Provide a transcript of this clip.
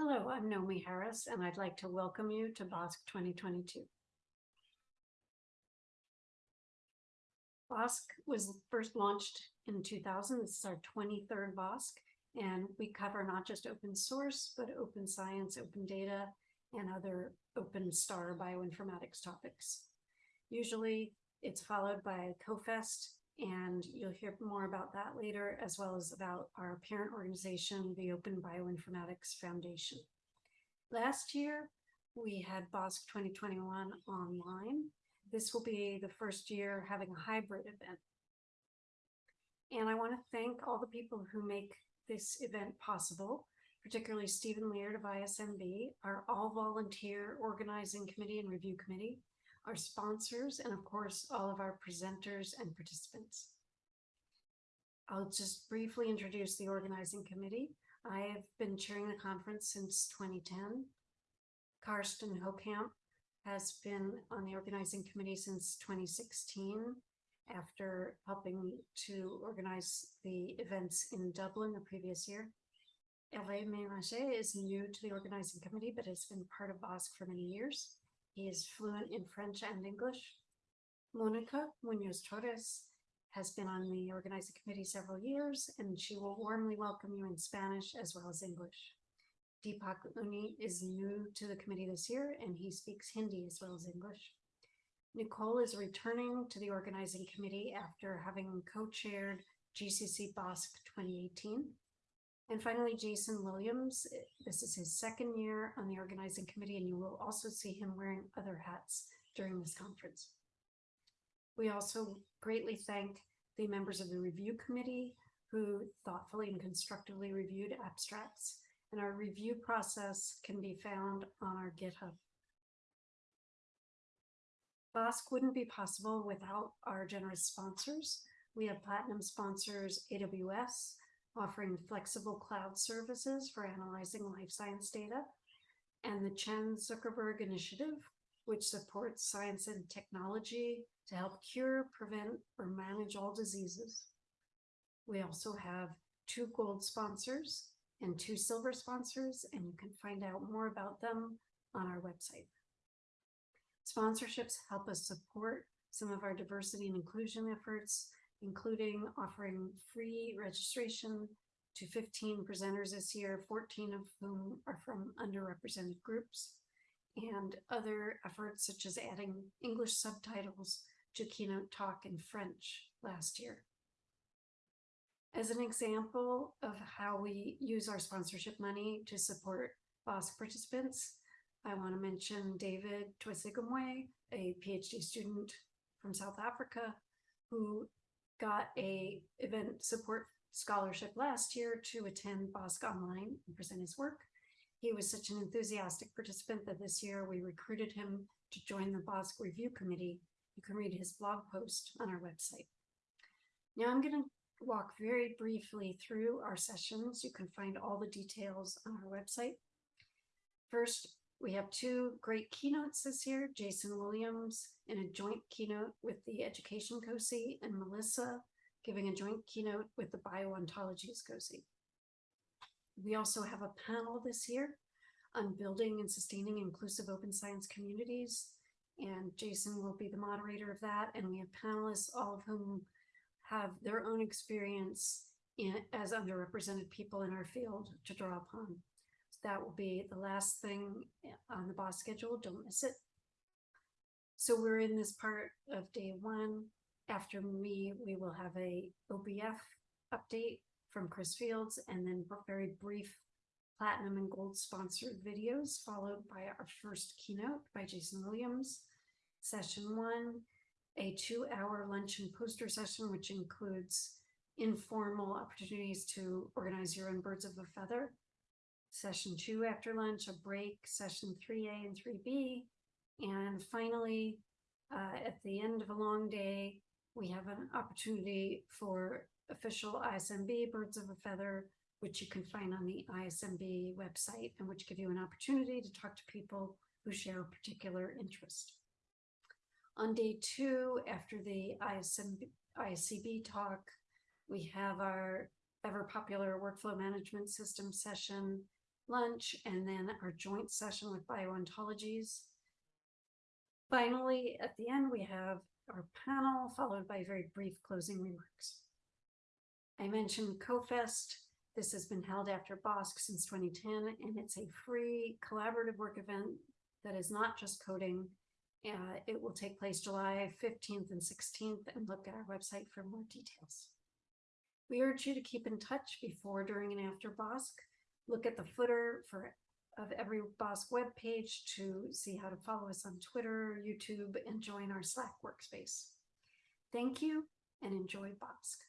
Hello, I'm Nomi Harris, and I'd like to welcome you to BOSC 2022. BOSC was first launched in 2000. This is our 23rd BOSC, and we cover not just open source, but open science, open data, and other open star bioinformatics topics. Usually it's followed by CoFest, and you'll hear more about that later, as well as about our parent organization, the Open Bioinformatics Foundation. Last year, we had BOSC 2021 online. This will be the first year having a hybrid event. And I want to thank all the people who make this event possible, particularly Stephen Leard of ISMB, our all-volunteer organizing committee and review committee, our sponsors, and of course, all of our presenters and participants. I'll just briefly introduce the organizing committee. I have been chairing the conference since 2010. Karsten Hokamp has been on the organizing committee since 2016 after helping to organize the events in Dublin the previous year. Hervé Ménager is new to the organizing committee, but has been part of BOSC for many years. He is fluent in French and English. Monica Munoz Torres has been on the organizing committee several years, and she will warmly welcome you in Spanish as well as English. Deepak Unni is new to the committee this year, and he speaks Hindi as well as English. Nicole is returning to the organizing committee after having co-chaired GCC BOSC 2018. And finally, Jason Williams, eh, this is his second year on the organizing committee, and you will also see him wearing other hats during this conference. We also greatly thank the members of the review committee who thoughtfully and constructively reviewed abstracts, and our review process can be found on our GitHub. BOSC wouldn't be possible without our generous sponsors. We have platinum sponsors AWS, offering flexible cloud services for analyzing life science data, and the Chan Zuckerberg Initiative, which supports science and technology to help cure, prevent, or manage all diseases. We also have two gold sponsors and two silver sponsors, and you can find out more about them on our website. Sponsorships help us support some of our diversity and inclusion efforts including offering free registration to 15 presenters this year, 14 of whom are from underrepresented groups, and other efforts such as adding English subtitles to keynote talk in French last year. As an example of how we use our sponsorship money to support BOSC participants, I want to mention David Twesigomwe, a PhD student from South Africa, who got a event support scholarship last year to attend BOSC Online and present his work. He was such an enthusiastic participant that this year we recruited him to join the BOSC review committee. You can read his blog post on our website. Now I'm going to walk very briefly through our sessions. You can find all the details on our website. First, we have two great keynotes this year, Jason Williams in a joint keynote with the Education COSI and Melissa giving a joint keynote with the Bio-Ontologies COSI. We also have a panel this year on building and sustaining inclusive open science communities. And Jason will be the moderator of that. And we have panelists, all of whom have their own experience in, as underrepresented people in our field to draw upon that will be the last thing eh, on the BOSC schedule. Don't miss it. So we're in this part of day one. After me, we will have a OBF update from Chris Fields and then very brief platinum and gold sponsored videos followed by our first keynote by Jason Williams. Session one, a two hour lunch and poster session, which includes informal opportunities to organize your own birds of a feather session two after lunch, a break, session 3A and 3B. And finally, uh, at the end of a long day, we have an opportunity for official ISMB Birds of a Feather, which you can find on the ISMB website and which give you an opportunity to talk to people who share a particular interest. On day two, after the ISMB, ISCB talk, we have our ever popular workflow management system session lunch, and then our joint session with bio-ontologies. Finally, at the end, we have our panel followed by very brief closing remarks. I mentioned CoFest. This has been held after BOSC since 2010, and it's a free collaborative work event that is not just coding. Uh, it will take place July 15th and 16th, and look at our website for more details. We urge you to keep in touch before, during, and after BOSC. Look at the footer for of every BOSC webpage to see how to follow us on Twitter, YouTube, and join our Slack workspace. Thank you and enjoy BOSC.